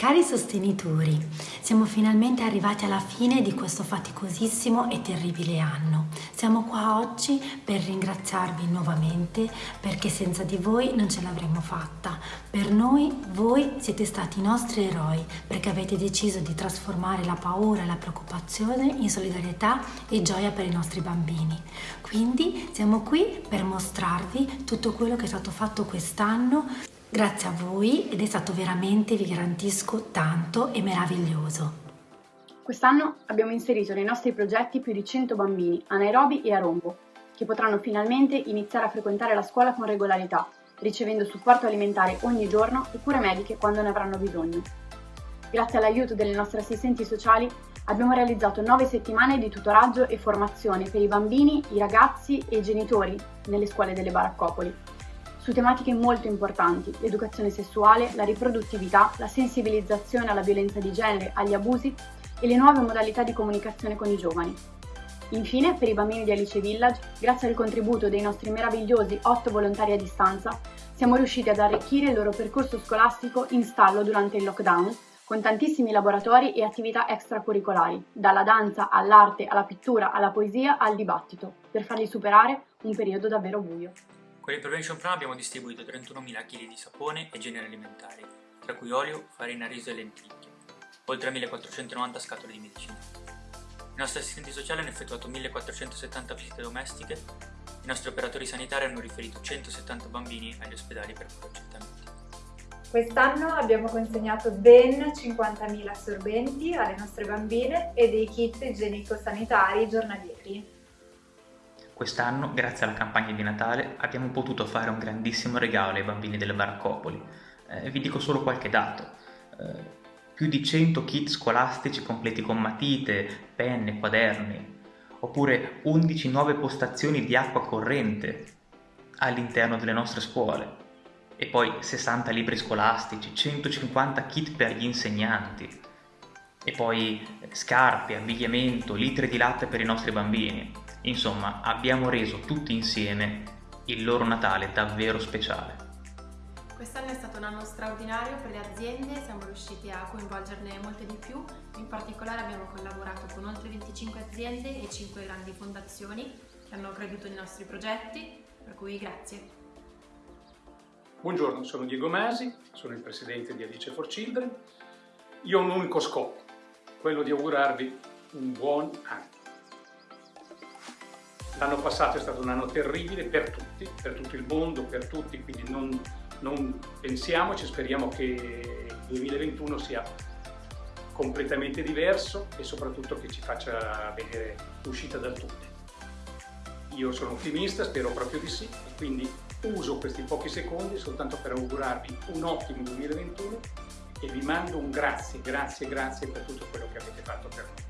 Cari sostenitori, siamo finalmente arrivati alla fine di questo faticosissimo e terribile anno. Siamo qua oggi per ringraziarvi nuovamente perché senza di voi non ce l'avremmo fatta. Per noi voi siete stati i nostri eroi perché avete deciso di trasformare la paura e la preoccupazione in solidarietà e gioia per i nostri bambini. Quindi siamo qui per mostrarvi tutto quello che è stato fatto quest'anno Grazie a voi ed è stato veramente, vi garantisco, tanto e meraviglioso. Quest'anno abbiamo inserito nei nostri progetti più di 100 bambini a Nairobi e a Rombo, che potranno finalmente iniziare a frequentare la scuola con regolarità, ricevendo supporto alimentare ogni giorno e cure mediche quando ne avranno bisogno. Grazie all'aiuto delle nostre assistenti sociali abbiamo realizzato 9 settimane di tutoraggio e formazione per i bambini, i ragazzi e i genitori nelle scuole delle baraccopoli su tematiche molto importanti, l'educazione sessuale, la riproduttività, la sensibilizzazione alla violenza di genere, agli abusi e le nuove modalità di comunicazione con i giovani. Infine, per i bambini di Alice Village, grazie al contributo dei nostri meravigliosi 8 volontari a distanza, siamo riusciti ad arricchire il loro percorso scolastico in stallo durante il lockdown, con tantissimi laboratori e attività extracurricolari, dalla danza all'arte, alla pittura, alla poesia, al dibattito, per farli superare un periodo davvero buio. Con il Prevention Plan abbiamo distribuito 31.000 kg di sapone e generi alimentari, tra cui olio, farina, riso e lenticchie, oltre a 1.490 scatole di medicina. I nostri assistenti sociali hanno effettuato 1.470 visite domestiche, i nostri operatori sanitari hanno riferito 170 bambini agli ospedali per accertamenti. Quest'anno abbiamo consegnato ben 50.000 assorbenti alle nostre bambine e dei kit igienico-sanitari giornalieri. Quest'anno, grazie alla campagna di Natale, abbiamo potuto fare un grandissimo regalo ai bambini delle baraccopoli. Eh, vi dico solo qualche dato. Eh, più di 100 kit scolastici completi con matite, penne, quaderni, oppure 11 nuove postazioni di acqua corrente all'interno delle nostre scuole, e poi 60 libri scolastici, 150 kit per gli insegnanti, e poi scarpe, abbigliamento, litri di latte per i nostri bambini. Insomma, abbiamo reso tutti insieme il loro Natale davvero speciale. Quest'anno è stato un anno straordinario per le aziende, siamo riusciti a coinvolgerne molte di più, in particolare abbiamo collaborato con oltre 25 aziende e 5 grandi fondazioni che hanno creduto nei nostri progetti, per cui grazie. Buongiorno, sono Diego Masi, sono il presidente di Alice for Children. Io ho un unico scopo, quello di augurarvi un buon anno. L'anno passato è stato un anno terribile per tutti, per tutto il mondo, per tutti, quindi non, non pensiamoci, speriamo che il 2021 sia completamente diverso e soprattutto che ci faccia vedere l'uscita dal tunnel. Io sono ottimista, spero proprio di sì, e quindi uso questi pochi secondi soltanto per augurarvi un ottimo 2021 e vi mando un grazie, grazie, grazie per tutto quello che avete fatto per noi.